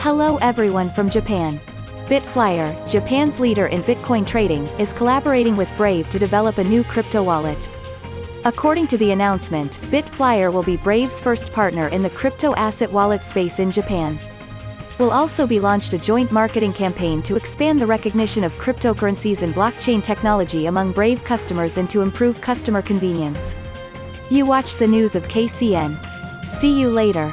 Hello everyone from Japan. Bitflyer, Japan's leader in Bitcoin trading, is collaborating with Brave to develop a new crypto wallet. According to the announcement, Bitflyer will be Brave's first partner in the crypto asset wallet space in Japan. Will also be launched a joint marketing campaign to expand the recognition of cryptocurrencies and blockchain technology among Brave customers and to improve customer convenience. You watch the news of KCN. See you later.